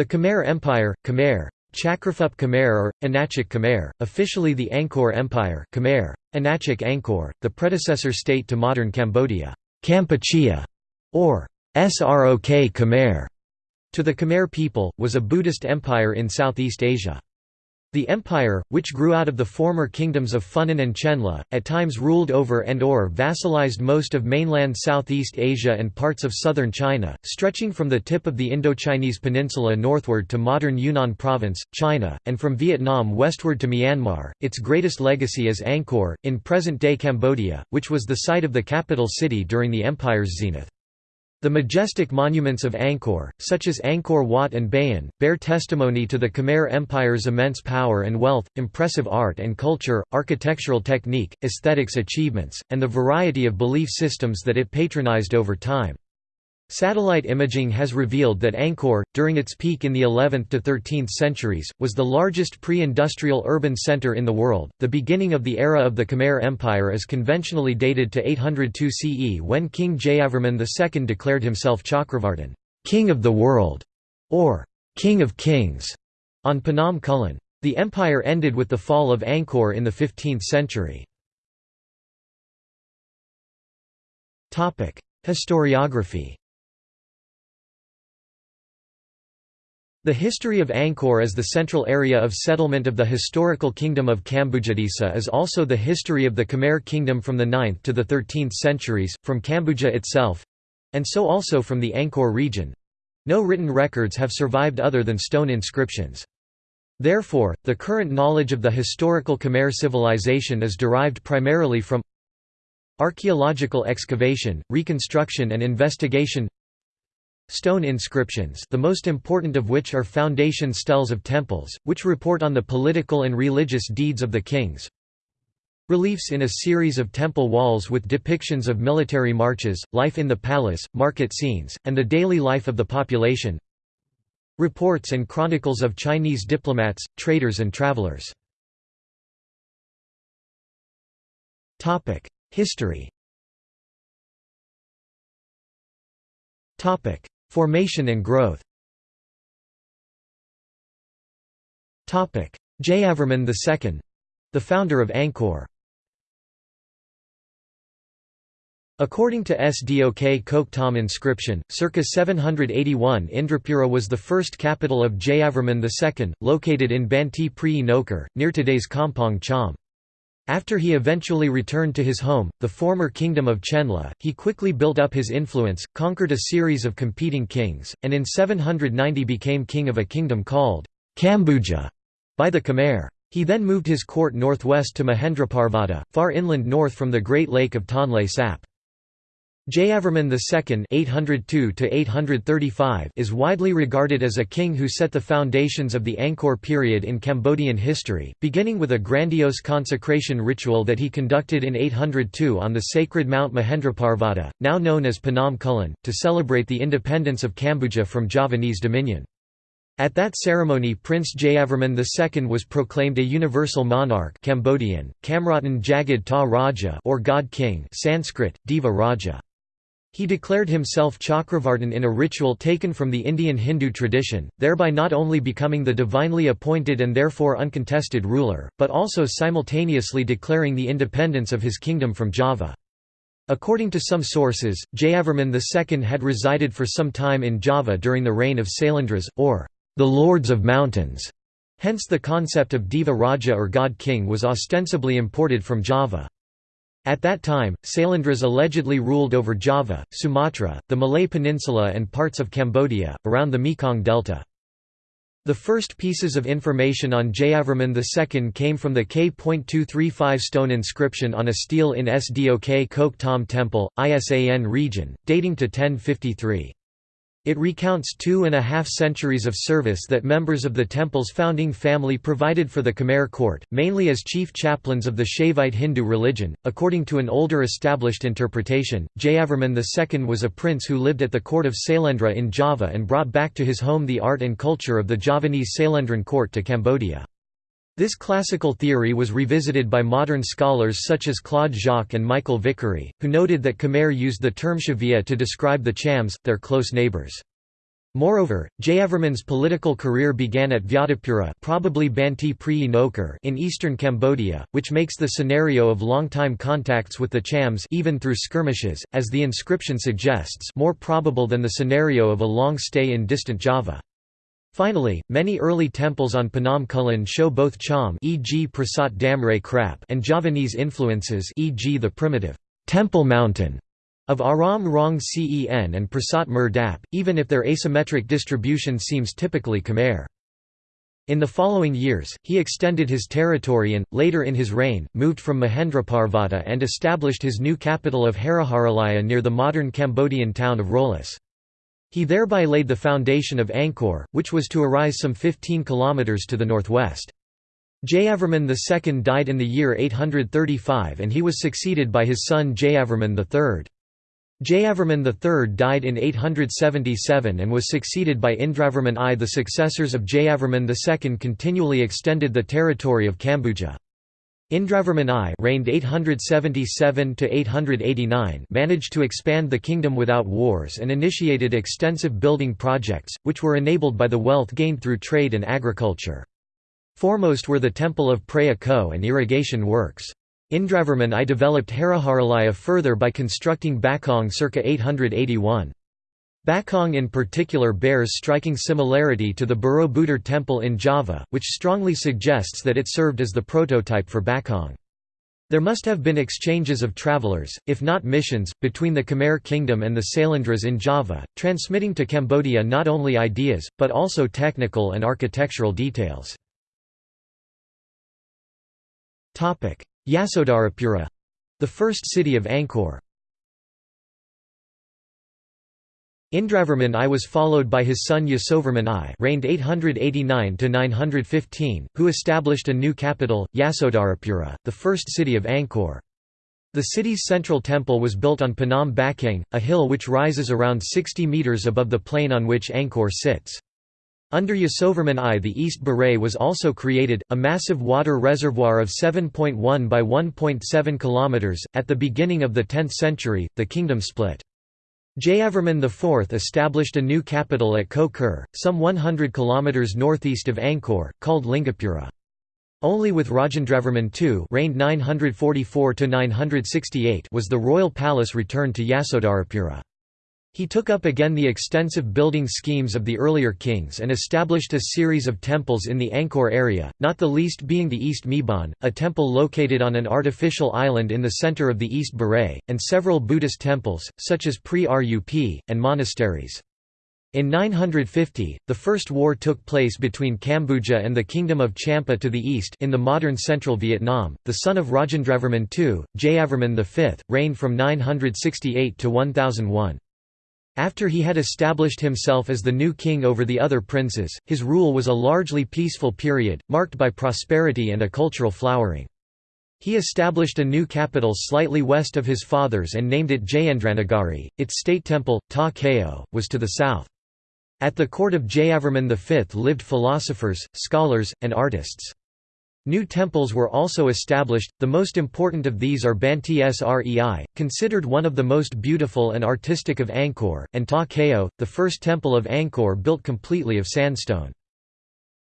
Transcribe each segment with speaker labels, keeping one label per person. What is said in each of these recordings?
Speaker 1: The Khmer Empire, Khmer, Chakraphup Khmer or Anachik Khmer, officially the Angkor Empire Khmer, Anachik Angkor, the predecessor state to modern Cambodia, Kampuchea, or Srok Khmer, to the Khmer people, was a Buddhist empire in Southeast Asia. The empire, which grew out of the former kingdoms of Funan and Chenla, at times ruled over and or vassalized most of mainland Southeast Asia and parts of southern China, stretching from the tip of the Indochinese peninsula northward to modern Yunnan province, China, and from Vietnam westward to Myanmar. Its greatest legacy is Angkor, in present-day Cambodia, which was the site of the capital city during the empire's zenith. The majestic monuments of Angkor, such as Angkor Wat and Bayon, bear testimony to the Khmer Empire's immense power and wealth, impressive art and culture, architectural technique, aesthetics achievements, and the variety of belief systems that it patronized over time. Satellite imaging has revealed that Angkor, during its peak in the 11th to 13th centuries, was the largest pre-industrial urban center in the world. The beginning of the era of the Khmer Empire is conventionally dated to 802 CE when King Jayavarman II declared himself Chakravartin, king of the world, or king of kings, on Phnom Kulen. The empire ended with the fall of Angkor in the 15th century. Historiography The history of Angkor as the central area of settlement of the historical kingdom of Kambujadesa is also the history of the Khmer kingdom from the 9th to the 13th centuries, from Kambuja itself—and so also from the Angkor region. No written records have survived other than stone inscriptions. Therefore, the current knowledge of the historical Khmer civilization is derived primarily from archaeological excavation, reconstruction and investigation Stone inscriptions the most important of which are foundation steles of temples, which report on the political and religious deeds of the kings. Reliefs in a series of temple walls with depictions of military marches, life in the palace, market scenes, and the daily life of the population. Reports and chronicles of Chinese diplomats, traders and travelers. History Formation and growth. Jayavarman II — the founder of Angkor. According to Sdok Kok Tom inscription, circa 781 Indrapura was the first capital of Jayavarman II, located in Banteay Prey Nokor, near today's Kampong Cham. After he eventually returned to his home, the former kingdom of Chenla, he quickly built up his influence, conquered a series of competing kings, and in 790 became king of a kingdom called Kambuja by the Khmer. He then moved his court northwest to Mahendraparvata, far inland north from the Great Lake of Tonle Sap. Jayavarman II (802–835) is widely regarded as a king who set the foundations of the Angkor period in Cambodian history, beginning with a grandiose consecration ritual that he conducted in 802 on the sacred Mount Mahendraparvata, now known as Phnom Kulen, to celebrate the independence of Kambuja from Javanese dominion. At that ceremony Prince Jayavarman II was proclaimed a universal monarch Cambodian, Kamratan Jagad Ta Raja or God King Sanskrit, Deva Raja. He declared himself Chakravartin in a ritual taken from the Indian Hindu tradition, thereby not only becoming the divinely appointed and therefore uncontested ruler, but also simultaneously declaring the independence of his kingdom from Java. According to some sources, Jayavarman II had resided for some time in Java during the reign of Sailendras, or the Lords of Mountains. Hence the concept of Deva Raja or God King was ostensibly imported from Java. At that time, Sailendras allegedly ruled over Java, Sumatra, the Malay Peninsula and parts of Cambodia, around the Mekong Delta. The first pieces of information on Jayavarman II came from the K.235 stone inscription on a stele in Sdok Kok Tom Temple, Isan region, dating to 1053. It recounts two and a half centuries of service that members of the temple's founding family provided for the Khmer court, mainly as chief chaplains of the Shaivite Hindu religion. According to an older established interpretation, Jayavarman II was a prince who lived at the court of Sailendra in Java and brought back to his home the art and culture of the Javanese Sailendran court to Cambodia. This classical theory was revisited by modern scholars such as Claude Jacques and Michael Vickery, who noted that Khmer used the term Chvea to describe the Chams, their close neighbors. Moreover, Jayavarman's political career began at Vyadapura probably Banti in eastern Cambodia, which makes the scenario of long-time contacts with the Chams even through skirmishes, as the inscription suggests more probable than the scenario of a long stay in distant Java. Finally, many early temples on Phnom Kulen show both Cham e.g. Prasat Damre Krap and Javanese influences e.g. the primitive Temple Mountain of Aram Rong Cen and Prasat Mer Dap, even if their asymmetric distribution seems typically Khmer. In the following years, he extended his territory and, later in his reign, moved from Mahendraparvata and established his new capital of Haraharalaya near the modern Cambodian town of Roluos. He thereby laid the foundation of Angkor, which was to arise some 15 kilometers to the northwest. Jayavarman II died in the year 835 and he was succeeded by his son Jayavarman III. Jayavarman III died in 877 and was succeeded by Indravarman I. The successors of Jayavarman II continually extended the territory of Kambuja. Indravarman I reigned 877 to 889, managed to expand the kingdom without wars and initiated extensive building projects, which were enabled by the wealth gained through trade and agriculture. Foremost were the temple of Preah Ko and irrigation works. Indravarman I developed Haraharalaya further by constructing Bakong circa 881. Bakong in particular bears striking similarity to the Borobudur temple in Java, which strongly suggests that it served as the prototype for Bakong. There must have been exchanges of travelers, if not missions, between the Khmer kingdom and the Sailendras in Java, transmitting to Cambodia not only ideas, but also technical and architectural details. Yasodharapura the first city of Angkor. Indravarman I was followed by his son Yasovarman I reigned 889–915, who established a new capital, Yasodharapura, the first city of Angkor. The city's central temple was built on Phnom Bakheng, a hill which rises around 60 metres above the plain on which Angkor sits. Under Yasovarman I the East Baray was also created, a massive water reservoir of 7.1 by 1.7 km. At the beginning of the 10th century, the kingdom split. Jayavarman IV established a new capital at Koh Ker, some 100 km northeast of Angkor, called Lingapura. Only with Rajendravarman II reigned 944 was the royal palace returned to Yasodharapura. He took up again the extensive building schemes of the earlier kings and established a series of temples in the Angkor area, not the least being the East Mebon, a temple located on an artificial island in the center of the East Baray, and several Buddhist temples, such as Pre Rup, and monasteries. In 950, the First War took place between Kambuja and the Kingdom of Champa to the east in the modern central Vietnam. The son of Rajendravarman II, Jayavarman V, reigned from 968 to 1001. After he had established himself as the new king over the other princes, his rule was a largely peaceful period, marked by prosperity and a cultural flowering. He established a new capital slightly west of his father's and named it Jayendranagari. Its state temple, Ta Keo, was to the south. At the court of Jayavarman V lived philosophers, scholars, and artists. New temples were also established, the most important of these are Banteay Srei, considered one of the most beautiful and artistic of Angkor, and Ta Keo, the first temple of Angkor built completely of sandstone.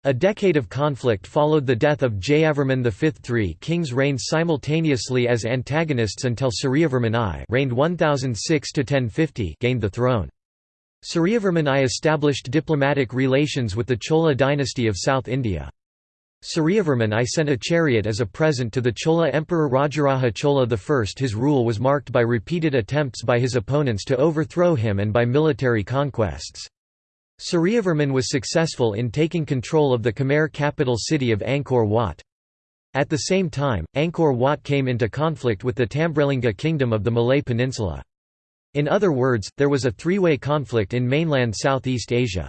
Speaker 1: A decade of conflict followed the death of Jayavarman V. Three kings reigned simultaneously as antagonists until Suryavarman I reigned 1006 gained the throne. Suryavarman I established diplomatic relations with the Chola dynasty of South India. Suryavarman I sent a chariot as a present to the Chola Emperor Rajaraja Chola I. His rule was marked by repeated attempts by his opponents to overthrow him and by military conquests. Suryavarman was successful in taking control of the Khmer capital city of Angkor Wat. At the same time, Angkor Wat came into conflict with the Tambralinga kingdom of the Malay Peninsula. In other words, there was a three-way conflict in mainland Southeast Asia.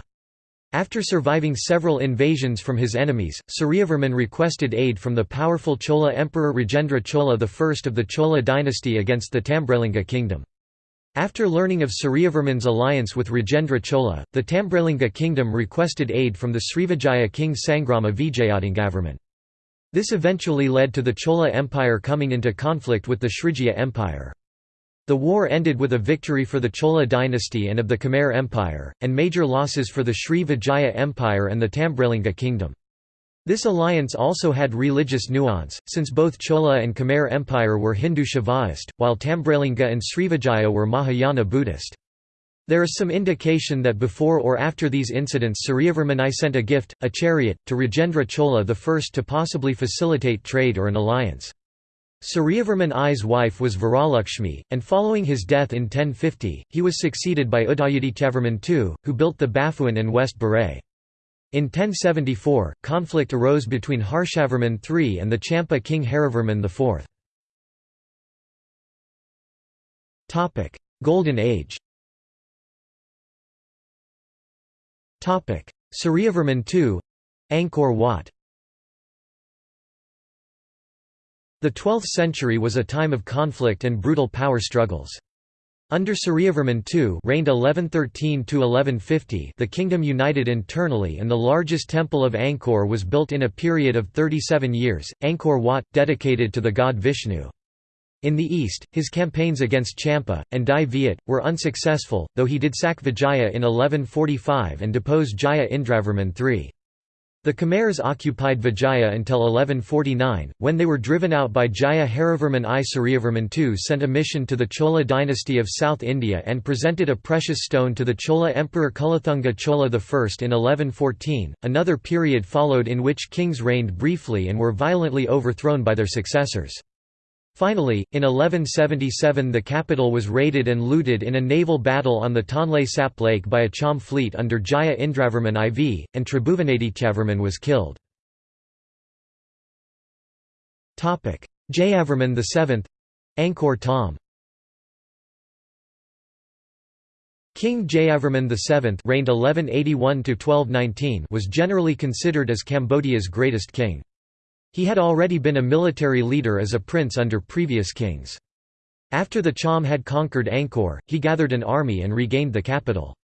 Speaker 1: After surviving several invasions from his enemies, Suryavarman requested aid from the powerful Chola Emperor Rajendra Chola I of the Chola dynasty against the Tambralinga kingdom. After learning of Suryavarman's alliance with Rajendra Chola, the Tambralinga kingdom requested aid from the Srivijaya king Sangrama Vijayatunggavarman. This eventually led to the Chola Empire coming into conflict with the Srivijaya Empire. The war ended with a victory for the Chola dynasty and of the Khmer Empire, and major losses for the Sri Vijaya Empire and the Tambralinga kingdom. This alliance also had religious nuance, since both Chola and Khmer Empire were Hindu Shaivaist, while Tambralinga and Srivijaya were Mahayana Buddhist. There is some indication that before or after these incidents Suryavarman I sent a gift, a chariot, to Rajendra Chola I to possibly facilitate trade or an alliance. Suryavarman I's wife was Varalakshmi, and following his death in 1050, he was succeeded by Udayadityavarman II, who built the Baphuon and West Barai. In 1074, conflict arose between Harshavarman III and the Champa king Harivarman IV. Golden Age Suryavarman II Angkor Wat The 12th century was a time of conflict and brutal power struggles. Under Suryavarman II reigned 1113–1150 the kingdom united internally and the largest temple of Angkor was built in a period of 37 years, Angkor Wat, dedicated to the god Vishnu. In the east, his campaigns against Champa, and Dai Viet, were unsuccessful, though he did sack Vijaya in 1145 and depose Jaya Indravarman III. The Khmers occupied Vijaya until 1149, when they were driven out by Jaya Harivarman I. Suryavarman II sent a mission to the Chola dynasty of South India and presented a precious stone to the Chola Emperor Kulothunga Chola I in 1114. Another period followed in which kings reigned briefly and were violently overthrown by their successors. Finally, in 1177 the capital was raided and looted in a naval battle on the Tonle Sap Lake by a Cham fleet under Jaya Indravarman IV, and Tribhuvanadityavarman was killed. Jayavarman VII Angkor Thom King Jayavarman VII reigned 1181 was generally considered as Cambodia's greatest king. He had already been a military leader as a prince under previous kings. After the Cham had conquered Angkor, he gathered an army and regained the capital.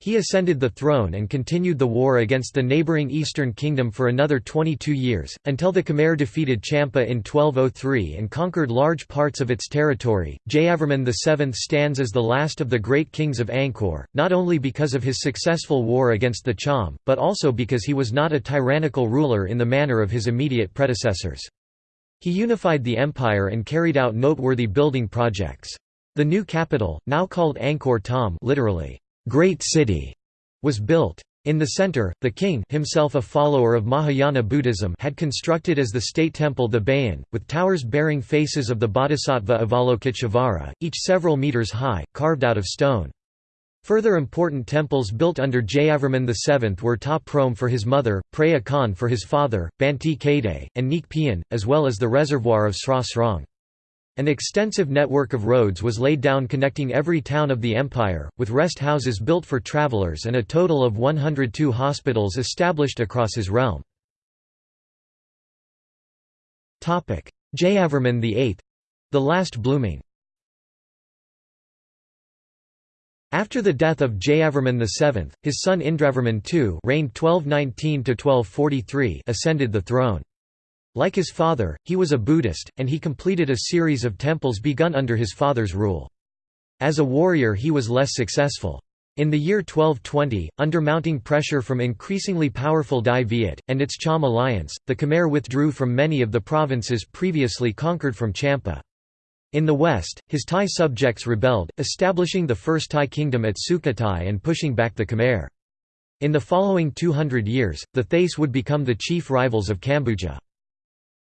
Speaker 1: He ascended the throne and continued the war against the neighbouring Eastern Kingdom for another 22 years, until the Khmer defeated Champa in 1203 and conquered large parts of its territory. Jayavarman VII stands as the last of the great kings of Angkor, not only because of his successful war against the Cham, but also because he was not a tyrannical ruler in the manner of his immediate predecessors. He unified the empire and carried out noteworthy building projects. The new capital, now called Angkor Thom literally, great city was built. In the center, the king himself a follower of Mahayana Buddhism had constructed as the state temple the Bayon, with towers bearing faces of the Bodhisattva Avalokiteshvara, each several meters high, carved out of stone. Further important temples built under Jayavarman VII were Ta Prohm for his mother, Preah Khan for his father, Banteay Kade, and Neak Pean, as well as the reservoir of Sra Srong. An extensive network of roads was laid down connecting every town of the empire, with rest houses built for travelers and a total of 102 hospitals established across his realm. Jayavarman VIII—the last blooming. After the death of Jayavarman VII, his son Indravarman II reigned 1219 ascended the throne. Like his father, he was a Buddhist, and he completed a series of temples begun under his father's rule. As a warrior he was less successful. In the year 1220, under mounting pressure from increasingly powerful Dai Viet, and its Cham alliance, the Khmer withdrew from many of the provinces previously conquered from Champa. In the west, his Thai subjects rebelled, establishing the first Thai kingdom at Sukhothai and pushing back the Khmer. In the following 200 years, the Thais would become the chief rivals of Kambuja.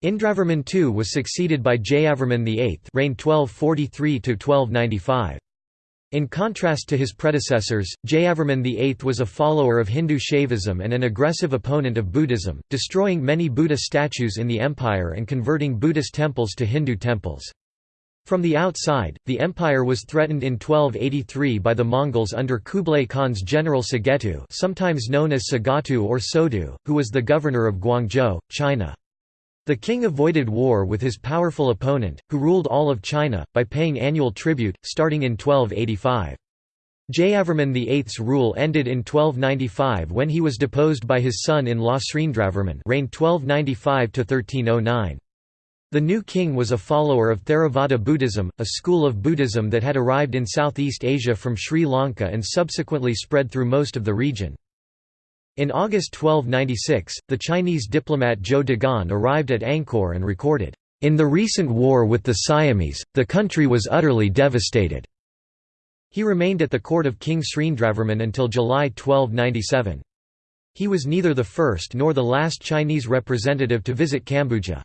Speaker 1: Indravarman II was succeeded by Jayavarman VIII reigned 1243–1295. In contrast to his predecessors, Jayavarman VIII was a follower of Hindu Shaivism and an aggressive opponent of Buddhism, destroying many Buddha statues in the empire and converting Buddhist temples to Hindu temples. From the outside, the empire was threatened in 1283 by the Mongols under Kublai Khan's general Sagetu sometimes known as Sagatu or Sodu, who was the governor of Guangzhou, China. The king avoided war with his powerful opponent, who ruled all of China, by paying annual tribute, starting in 1285. Jayavarman VIII's rule ended in 1295 when he was deposed by his son-in-law Srindravarman reigned 1295 -1309. The new king was a follower of Theravada Buddhism, a school of Buddhism that had arrived in Southeast Asia from Sri Lanka and subsequently spread through most of the region. In August 1296, the Chinese diplomat Zhou Daguan arrived at Angkor and recorded, "...in the recent war with the Siamese, the country was utterly devastated." He remained at the court of King Srindravarman until July 1297. He was neither the first nor the last Chinese representative to visit Cambodia.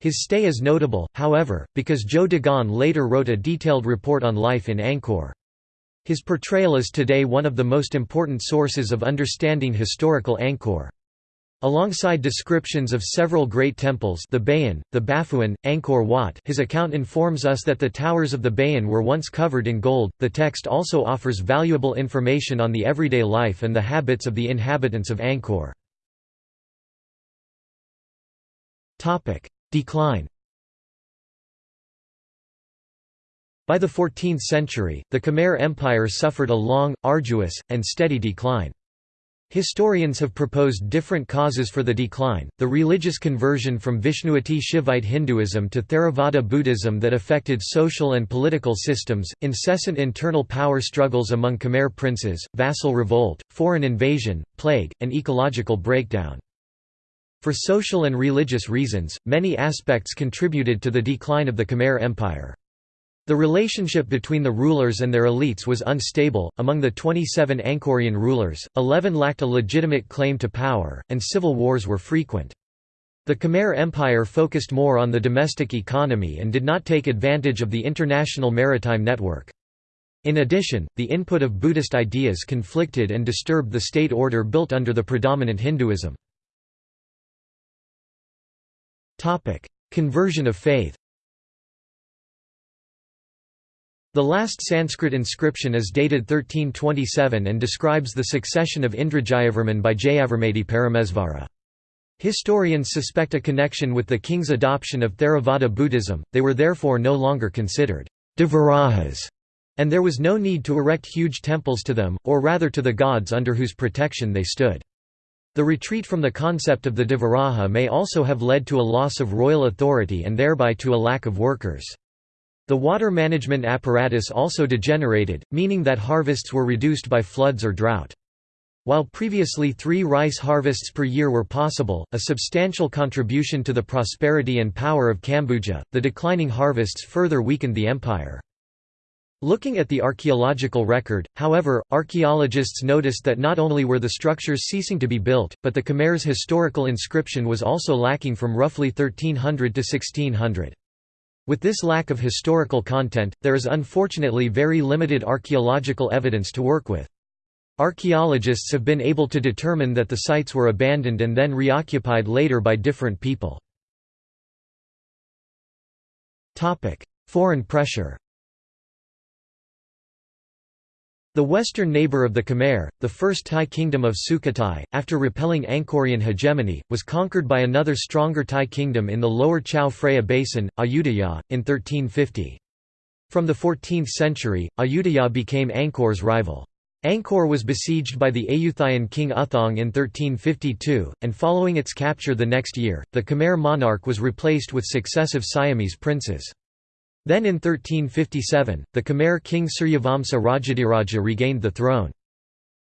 Speaker 1: His stay is notable, however, because Zhou Daguan later wrote a detailed report on life in Angkor. His portrayal is today one of the most important sources of understanding historical Angkor. Alongside descriptions of several great temples the Bayon, the Baphuon, Angkor Wat his account informs us that the towers of the Bayon were once covered in gold. The text also offers valuable information on the everyday life and the habits of the inhabitants of Angkor. Decline By the 14th century, the Khmer Empire suffered a long, arduous, and steady decline. Historians have proposed different causes for the decline, the religious conversion from Vishnuati Shivite Hinduism to Theravada Buddhism that affected social and political systems, incessant internal power struggles among Khmer princes, vassal revolt, foreign invasion, plague, and ecological breakdown. For social and religious reasons, many aspects contributed to the decline of the Khmer Empire. The relationship between the rulers and their elites was unstable. Among the 27 Angkorian rulers, 11 lacked a legitimate claim to power, and civil wars were frequent. The Khmer Empire focused more on the domestic economy and did not take advantage of the international maritime network. In addition, the input of Buddhist ideas conflicted and disturbed the state order built under the predominant Hinduism. Conversion of faith The last Sanskrit inscription is dated 1327 and describes the succession of Indrajayavarman by Jayavarmati Paramesvara. Historians suspect a connection with the king's adoption of Theravada Buddhism, they were therefore no longer considered Devarajas, and there was no need to erect huge temples to them, or rather to the gods under whose protection they stood. The retreat from the concept of the Devaraja may also have led to a loss of royal authority and thereby to a lack of workers. The water management apparatus also degenerated, meaning that harvests were reduced by floods or drought. While previously three rice harvests per year were possible, a substantial contribution to the prosperity and power of Kambuja, the declining harvests further weakened the empire. Looking at the archaeological record, however, archaeologists noticed that not only were the structures ceasing to be built, but the Khmer's historical inscription was also lacking from roughly 1300 to 1600. With this lack of historical content, there is unfortunately very limited archaeological evidence to work with. Archaeologists have been able to determine that the sites were abandoned and then reoccupied later by different people. Foreign pressure The western neighbor of the Khmer, the first Thai kingdom of Sukhothai, after repelling Angkorian hegemony, was conquered by another stronger Thai kingdom in the lower Chao Phraya basin, Ayutthaya, in 1350. From the 14th century, Ayutthaya became Angkor's rival. Angkor was besieged by the Ayutthayan king Uthong in 1352, and following its capture the next year, the Khmer monarch was replaced with successive Siamese princes. Then in 1357, the Khmer king Suryavamsa Rajadiraja regained the throne.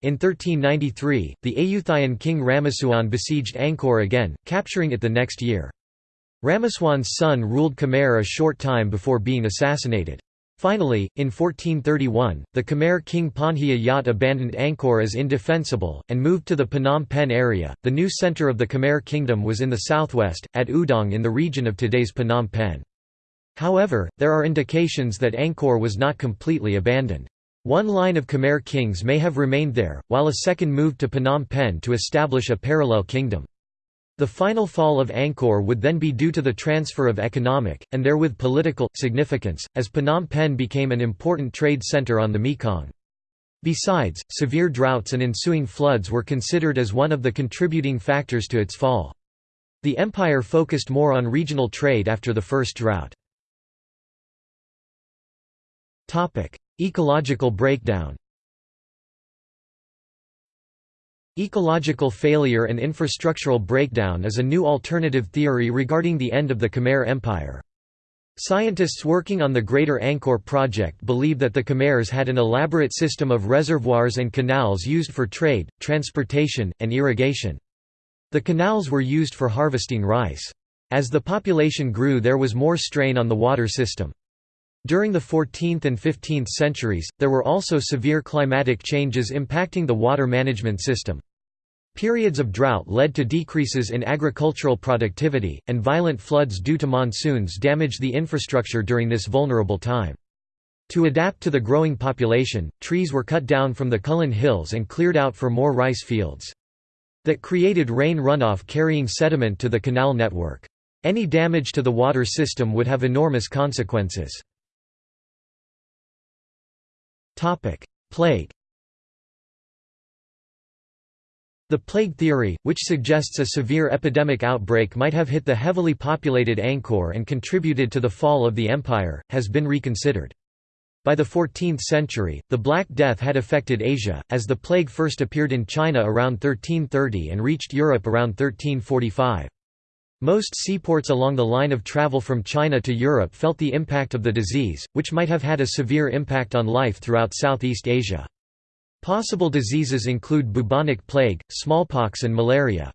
Speaker 1: In 1393, the Ayutthayan king Ramaswan besieged Angkor again, capturing it the next year. Ramaswan's son ruled Khmer a short time before being assassinated. Finally, in 1431, the Khmer king Ponhya Yat abandoned Angkor as indefensible, and moved to the Phnom Penh area. The new center of the Khmer kingdom was in the southwest, at Udong in the region of today's Phnom Penh. However, there are indications that Angkor was not completely abandoned. One line of Khmer kings may have remained there, while a second moved to Phnom Penh to establish a parallel kingdom. The final fall of Angkor would then be due to the transfer of economic, and therewith political, significance, as Phnom Penh became an important trade center on the Mekong. Besides, severe droughts and ensuing floods were considered as one of the contributing factors to its fall. The empire focused more on regional trade after the first drought. Ecological breakdown Ecological failure and infrastructural breakdown is a new alternative theory regarding the end of the Khmer Empire. Scientists working on the Greater Angkor project believe that the Khmers had an elaborate system of reservoirs and canals used for trade, transportation, and irrigation. The canals were used for harvesting rice. As the population grew there was more strain on the water system. During the 14th and 15th centuries, there were also severe climatic changes impacting the water management system. Periods of drought led to decreases in agricultural productivity, and violent floods due to monsoons damaged the infrastructure during this vulnerable time. To adapt to the growing population, trees were cut down from the Kulen Hills and cleared out for more rice fields. That created rain runoff carrying sediment to the canal network. Any damage to the water system would have enormous consequences. Plague The plague theory, which suggests a severe epidemic outbreak might have hit the heavily populated Angkor and contributed to the fall of the empire, has been reconsidered. By the 14th century, the Black Death had affected Asia, as the plague first appeared in China around 1330 and reached Europe around 1345. Most seaports along the line of travel from China to Europe felt the impact of the disease, which might have had a severe impact on life throughout Southeast Asia. Possible diseases include bubonic plague, smallpox and malaria.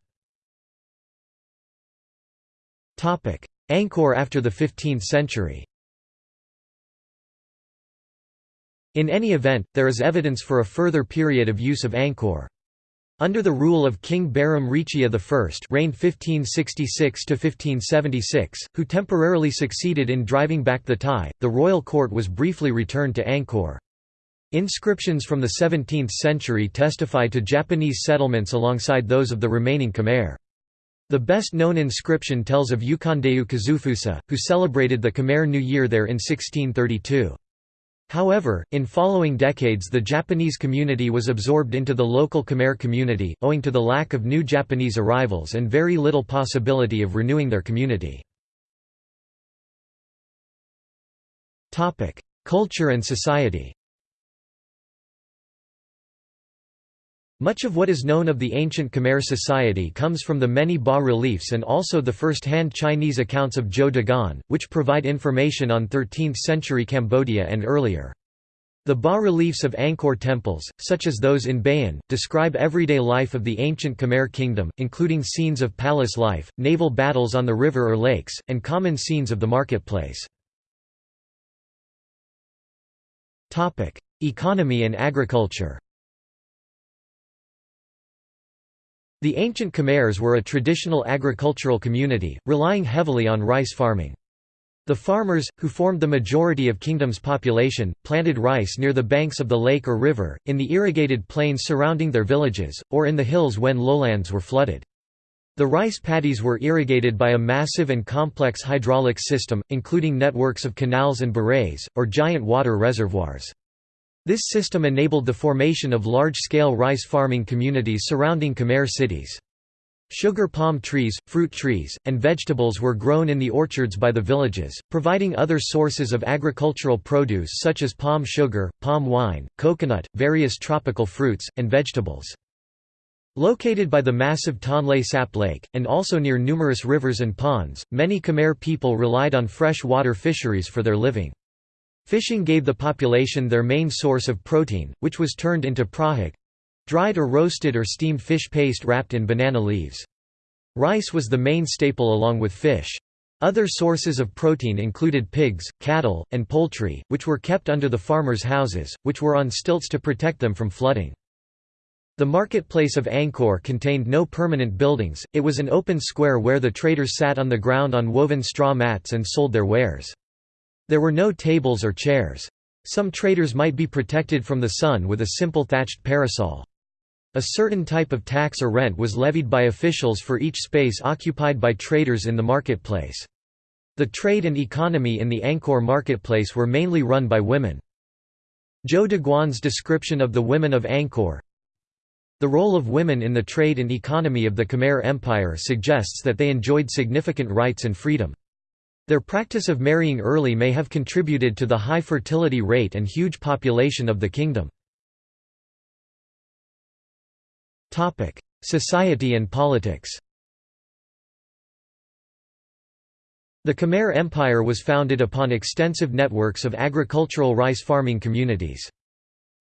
Speaker 1: Angkor after the 15th century In any event, there is evidence for a further period of use of Angkor. Under the rule of King Barom Reachea I reigned 1566–1576, who temporarily succeeded in driving back the Thai, the royal court was briefly returned to Angkor. Inscriptions from the 17th century testify to Japanese settlements alongside those of the remaining Khmer. The best-known inscription tells of Ukondeu Kazufusa, who celebrated the Khmer New Year there in 1632. However, in following decades the Japanese community was absorbed into the local Khmer community, owing to the lack of new Japanese arrivals and very little possibility of renewing their community. Culture and society Much of what is known of the ancient Khmer society comes from the many bas-reliefs and also the first-hand Chinese accounts of Zhou Daguan, which provide information on 13th-century Cambodia and earlier. The bas-reliefs of Angkor temples, such as those in Bayon, describe everyday life of the ancient Khmer kingdom, including scenes of palace life, naval battles on the river or lakes, and common scenes of the marketplace. Economy and agriculture The ancient Khmers were a traditional agricultural community, relying heavily on rice farming. The farmers, who formed the majority of kingdom's population, planted rice near the banks of the lake or river, in the irrigated plains surrounding their villages, or in the hills when lowlands were flooded. The rice paddies were irrigated by a massive and complex hydraulic system, including networks of canals and barays, or giant water reservoirs. This system enabled the formation of large-scale rice farming communities surrounding Khmer cities. Sugar palm trees, fruit trees, and vegetables were grown in the orchards by the villages, providing other sources of agricultural produce such as palm sugar, palm wine, coconut, various tropical fruits, and vegetables. Located by the massive Tonle Sap Lake, and also near numerous rivers and ponds, many Khmer people relied on fresh water fisheries for their living. Fishing gave the population their main source of protein, which was turned into prahak—dried or roasted or steamed fish paste wrapped in banana leaves. Rice was the main staple along with fish. Other sources of protein included pigs, cattle, and poultry, which were kept under the farmers' houses, which were on stilts to protect them from flooding. The marketplace of Angkor contained no permanent buildings, it was an open square where the traders sat on the ground on woven straw mats and sold their wares. There were no tables or chairs. Some traders might be protected from the sun with a simple thatched parasol. A certain type of tax or rent was levied by officials for each space occupied by traders in the marketplace. The trade and economy in the Angkor marketplace were mainly run by women. Zhou Daguan's description of the women of Angkor The role of women in the trade and economy of the Khmer Empire suggests that they enjoyed significant rights and freedom. Their practice of marrying early may have contributed to the high fertility rate and huge population of the kingdom. Society and politics The Khmer Empire was founded upon extensive networks of agricultural rice farming communities.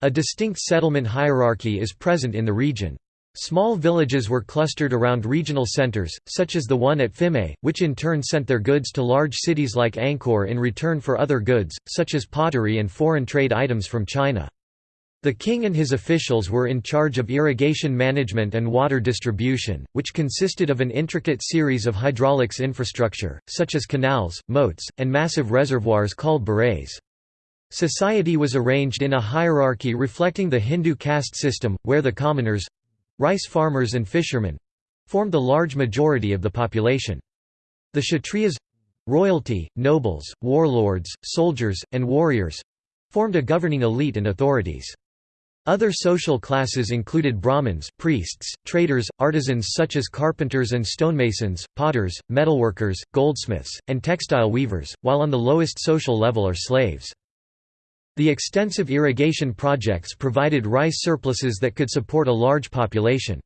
Speaker 1: A distinct settlement hierarchy is present in the region. Small villages were clustered around regional centers, such as the one at Phimai, which in turn sent their goods to large cities like Angkor in return for other goods, such as pottery and foreign trade items from China. The king and his officials were in charge of irrigation management and water distribution, which consisted of an intricate series of hydraulics infrastructure, such as canals, moats, and massive reservoirs called barays. Society was arranged in a hierarchy reflecting the Hindu caste system, where the commoners—rice farmers and fishermen—formed the large majority of the population. The Kshatriyas—royalty, nobles, warlords, soldiers, and warriors—formed a governing elite and authorities. Other social classes included Brahmins, priests, traders, artisans such as carpenters and stonemasons, potters, metalworkers, goldsmiths, and textile weavers, while on the lowest social level are slaves. The extensive irrigation projects provided rice surpluses that could support a large population.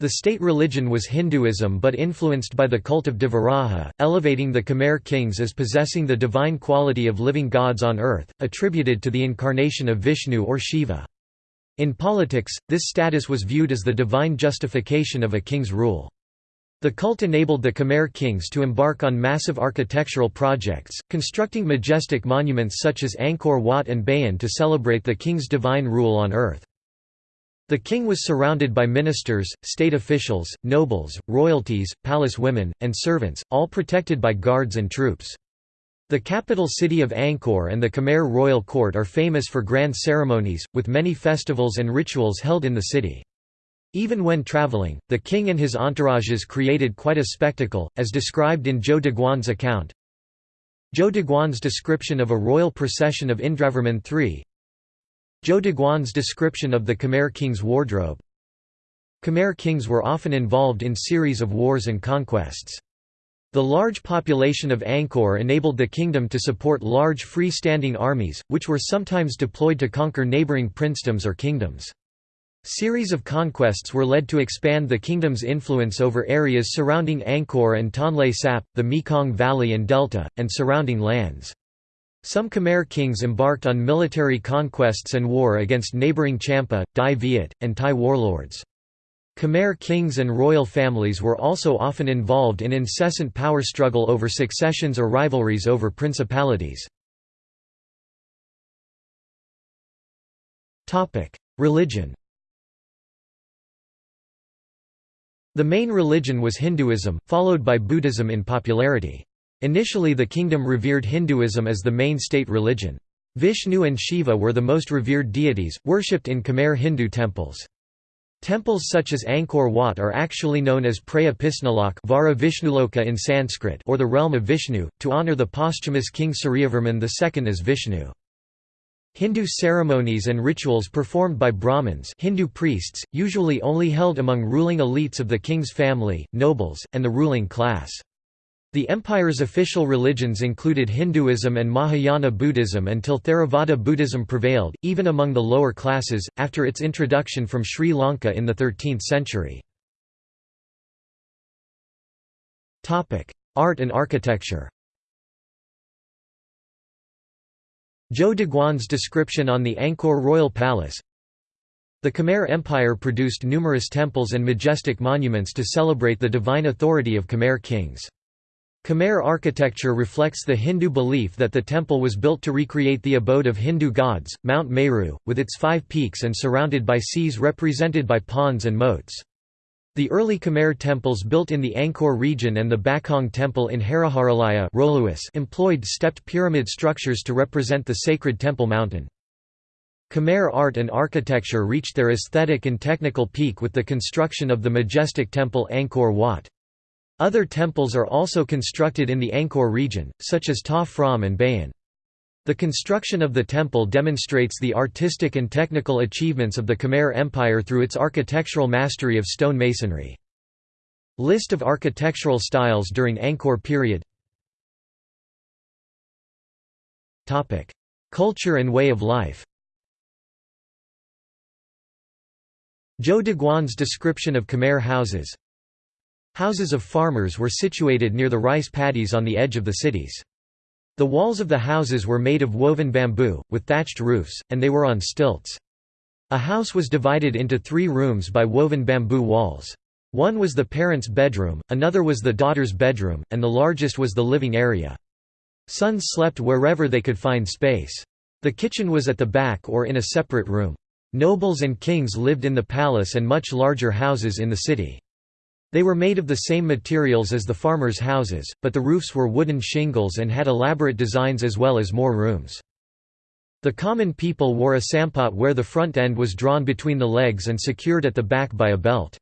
Speaker 1: The state religion was Hinduism but influenced by the cult of Devaraja, elevating the Khmer kings as possessing the divine quality of living gods on earth, attributed to the incarnation of Vishnu or Shiva. In politics, this status was viewed as the divine justification of a king's rule. The cult enabled the Khmer kings to embark on massive architectural projects, constructing majestic monuments such as Angkor Wat and Bayon to celebrate the king's divine rule on earth. The king was surrounded by ministers, state officials, nobles, royalties, palace women, and servants, all protected by guards and troops. The capital city of Angkor and the Khmer royal court are famous for grand ceremonies, with many festivals and rituals held in the city. Even when traveling, the king and his entourages created quite a spectacle, as described in Zhou Daguan's account. Zhou Daguan's description of a royal procession of Indravarman III Zhou Daguan's description of the Khmer king's wardrobe Khmer kings were often involved in series of wars and conquests. The large population of Angkor enabled the kingdom to support large free-standing armies, which were sometimes deployed to conquer neighboring princedoms or kingdoms. Series of conquests were led to expand the kingdom's influence over areas surrounding Angkor and Tonle Sap, the Mekong Valley and Delta, and surrounding lands. Some Khmer kings embarked on military conquests and war against neighboring Champa, Dai Viet, and Thai warlords. Khmer kings and royal families were also often involved in incessant power struggle over successions or rivalries over principalities. Religion The main religion was Hinduism, followed by Buddhism in popularity. Initially the kingdom revered Hinduism as the main state religion. Vishnu and Shiva were the most revered deities, worshipped in Khmer Hindu temples. Temples such as Angkor Wat are actually known as Preah Pisnulok Vara Vishnuloka in Sanskrit or the realm of Vishnu, to honor the posthumous king Suryavarman II as Vishnu. Hindu ceremonies and rituals performed by Brahmins Hindu priests, usually only held among ruling elites of the king's family, nobles, and the ruling class. The empire's official religions included Hinduism and Mahayana Buddhism until Theravada Buddhism prevailed, even among the lower classes, after its introduction from Sri Lanka in the 13th century. Art and architecture Zhou Daguan's description on the Angkor Royal Palace The Khmer Empire produced numerous temples and majestic monuments to celebrate the divine authority of Khmer kings. Khmer architecture reflects the Hindu belief that the temple was built to recreate the abode of Hindu gods, Mount Meru, with its five peaks and surrounded by seas represented by ponds and moats. The early Khmer temples built in the Angkor region and the Bakong temple in Haraharalaya employed stepped pyramid structures to represent the sacred temple mountain. Khmer art and architecture reached their aesthetic and technical peak with the construction of the majestic temple Angkor Wat. Other temples are also constructed in the Angkor region, such as Ta Prohm and Bayon. The construction of the temple demonstrates the artistic and technical achievements of the Khmer Empire through its architectural mastery of stone masonry. List of architectural styles during Angkor period Culture and way of life Zhou Daguan's description of Khmer houses Houses of farmers were situated near the rice paddies on the edge of the cities. The walls of the houses were made of woven bamboo, with thatched roofs, and they were on stilts. A house was divided into three rooms by woven bamboo walls. One was the parents' bedroom, another was the daughter's bedroom, and the largest was the living area. Sons slept wherever they could find space. The kitchen was at the back or in a separate room. Nobles and kings lived in the palace and much larger houses in the city. They were made of the same materials as the farmers' houses, but the roofs were wooden shingles and had elaborate designs as well as more rooms. The common people wore a sampot where the front end was drawn between the legs and secured at the back by a belt.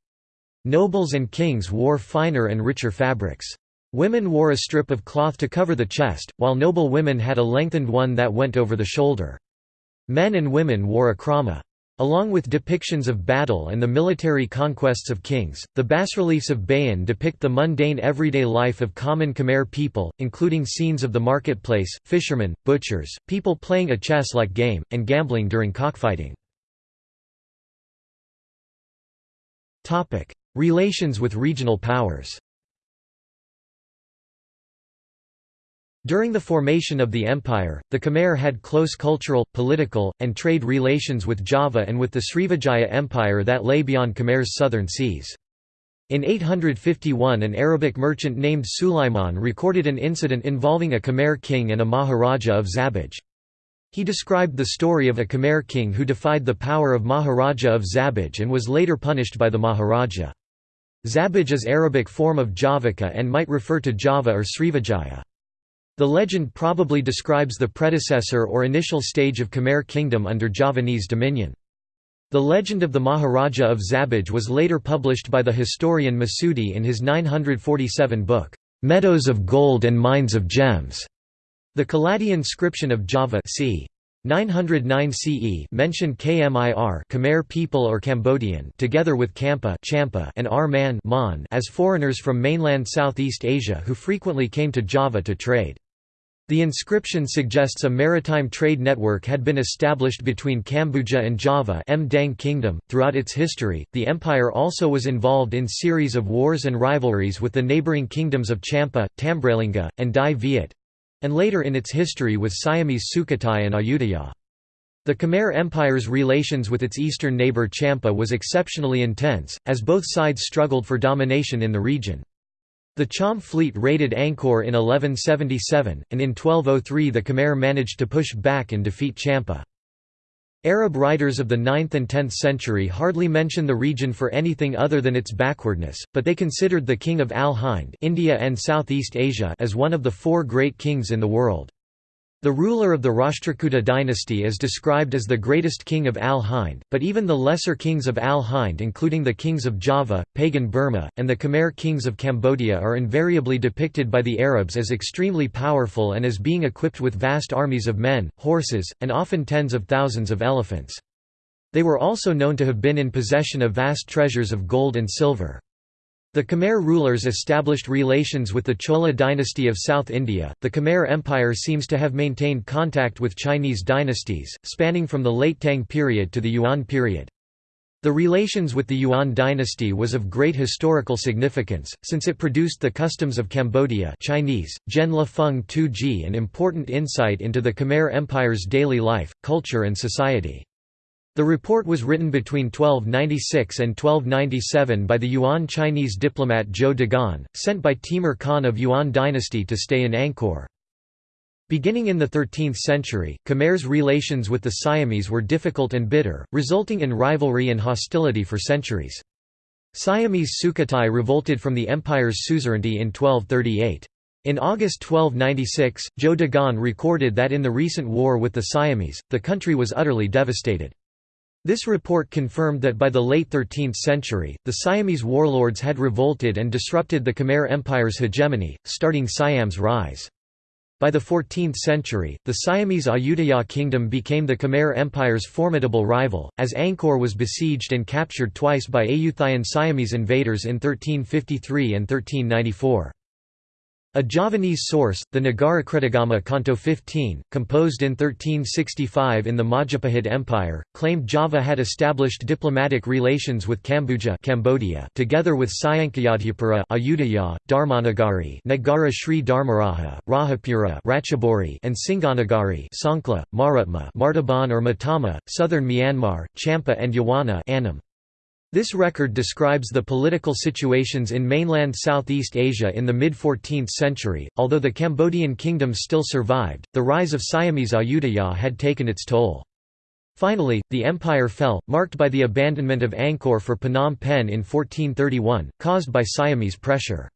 Speaker 1: Nobles and kings wore finer and richer fabrics. Women wore a strip of cloth to cover the chest, while noble women had a lengthened one that went over the shoulder. Men and women wore a krama. Along with depictions of battle and the military conquests of kings, the bas-reliefs of Bayon depict the mundane everyday life of common Khmer people, including scenes of the marketplace, fishermen, butchers, people playing a chess-like game, and gambling during cockfighting. Relations with regional powers During the formation of the empire, the Khmer had close cultural, political, and trade relations with Java and with the Srivijaya Empire that lay beyond Khmer's southern seas. In 851 an Arabic merchant named Sulaiman recorded an incident involving a Khmer king and a Maharaja of Zabij. He described the story of a Khmer king who defied the power of Maharaja of Zabij and was later punished by the Maharaja. Zabij is Arabic form of Javaka and might refer to Java or Srivijaya. The legend probably describes the predecessor or initial stage of Khmer kingdom under Javanese dominion. The legend of the Maharaja of Zabij was later published by the historian Masudi in his 947 book, "'Meadows of Gold and Mines of Gems". The Kaladi inscription of Java c. 909 CE mentioned Khmer Khmer people or Cambodian together with Kampa Champa and Arman Man as foreigners from mainland Southeast Asia who frequently came to Java to trade. The inscription suggests a maritime trade network had been established between Kambuja and Java Mdang Kingdom. Throughout its history, the empire also was involved in series of wars and rivalries with the neighboring kingdoms of Champa, Tambralinga, and Dai Viet, and later in its history with Siamese Sukhothai and Ayutthaya. The Khmer Empire's relations with its eastern neighbour Champa was exceptionally intense, as both sides struggled for domination in the region. The Cham fleet raided Angkor in 1177, and in 1203 the Khmer managed to push back and defeat Champa. Arab writers of the 9th and 10th century hardly mention the region for anything other than its backwardness, but they considered the king of Al-Hind India and Southeast Asia as one of the four great kings in the world. The ruler of the Rashtrakuta dynasty is described as the greatest king of Al-Hind, but even the lesser kings of Al-Hind including the kings of Java, Pagan Burma, and the Khmer kings of Cambodia are invariably depicted by the Arabs as extremely powerful and as being equipped with vast armies of men, horses, and often tens of thousands of elephants. They were also known to have been in possession of vast treasures of gold and silver. The Khmer rulers established relations with the Chola dynasty of South India. The Khmer Empire seems to have maintained contact with Chinese dynasties, spanning from the late Tang period to the Yuan period. The relations with the Yuan dynasty was of great historical significance, since it produced the customs of Cambodia Chinese, Zhen La Feng Tu Ji an important insight into the Khmer Empire's daily life, culture and society. The report was written between 1296 and 1297 by the Yuan Chinese diplomat Zhou Daguan, sent by Timur Khan of Yuan dynasty to stay in Angkor. Beginning in the 13th century, Khmer's relations with the Siamese were difficult and bitter, resulting in rivalry and hostility for centuries. Siamese Sukhothai revolted from the empire's suzerainty in 1238. In August 1296, Zhou Daguan recorded that in the recent war with the Siamese, the country was utterly devastated. This report confirmed that by the late 13th century, the Siamese warlords had revolted and disrupted the Khmer Empire's hegemony, starting Siam's rise. By the 14th century, the Siamese Ayutthaya kingdom became the Khmer Empire's formidable rival, as Angkor was besieged and captured twice by Ayutthayan Siamese invaders in 1353 and 1394. A Javanese source, the Nagarakretagama Canto 15, composed in 1365 in the Majapahit Empire, claimed Java had established diplomatic relations with Kambuja Cambodia together with Sayankayadhyapura Ayutthaya, Dharmanagari Nagara Sri Dharmaraja, Rajapura Ratchaburi and Singanagari Songkhla, Marutma Martaban or Mottama, southern Myanmar, Champa and Yawana Annam. This record describes the political situations in mainland Southeast Asia in the mid-14th century. Although the Cambodian kingdom still survived, the rise of Siamese Ayutthaya had taken its toll. Finally, the empire fell, marked by the abandonment of Angkor for Phnom Penh in 1431, caused by Siamese pressure.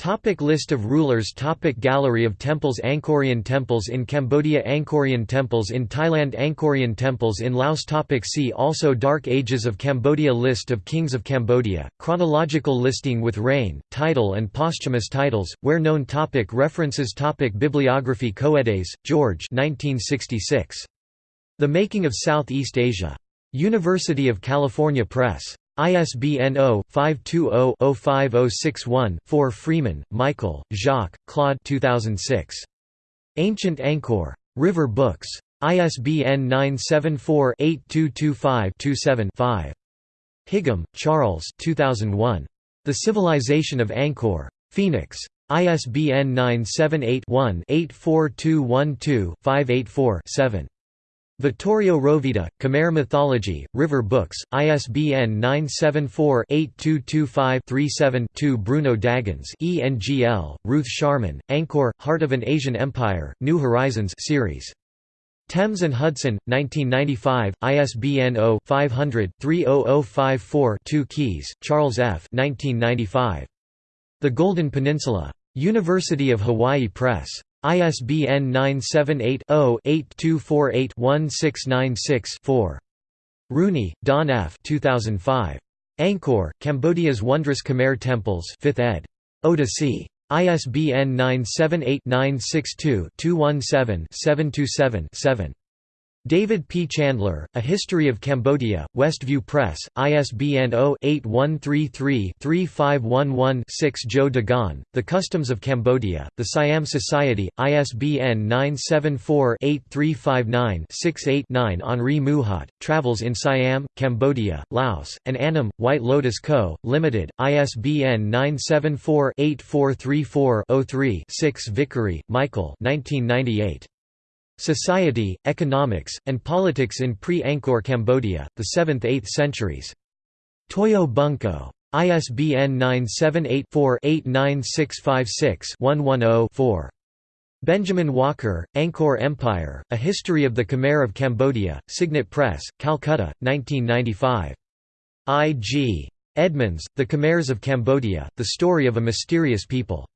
Speaker 1: Topic list of rulers. Topic Gallery of temples. Angkorian temples in Cambodia. Angkorian temples in Thailand. Angkorian temples in Laos. Topic See also. Dark Ages of Cambodia. List of kings of Cambodia, chronological listing with reign, title and posthumous titles, where known. Topic References. Topic Bibliography. Coedes, George 1966. The Making of Southeast Asia. University of California Press. ISBN 0-520-05061-4 Freeman, Michael, Jacques, Claude 2006. Ancient Angkor. River Books. ISBN 974-8225-27-5. Higham, Charles 2001. The Civilization of Angkor. Phoenix. ISBN 978 one 84212 584 7 Vittorio Roveda, Khmer Mythology, River Books, ISBN 974-8225-37-2 Bruno Dagens ENGL, Ruth Sharman, Angkor, Heart of an Asian Empire, New Horizons series. Thames and Hudson, 1995, ISBN 0-500-30054-2 Keyes, Charles F. 1995. The Golden Peninsula. University of Hawaii Press. ISBN 978-0-8248-1696-4. Rooney, Dawn F. 2005. Angkor, Cambodia's Wondrous Khmer Temples 5th ed. Oda. ISBN 978-962-217-727-7. David P. Chandler, A History of Cambodia, Westview Press, ISBN 0-8133-3511-6 Zhou Daguan, The Customs of Cambodia, The Siam Society, ISBN 974-8359-68-9 Henri Mouhot, Travels in Siam, Cambodia, Laos, and Annam, White Lotus Co., Ltd., ISBN 974-8434-03-6 Vickery, Michael 1998. Society, Economics, and Politics in Pre-Angkor Cambodia, the 7th–8th centuries. Toyo Bunko. ISBN 978-4-89656-110-4. Benjamin Walker, Angkor Empire, A History of the Khmer of Cambodia, Signet Press, Calcutta, 1995. I. G. Edmonds, The Khmers of Cambodia, The Story of a Mysterious People.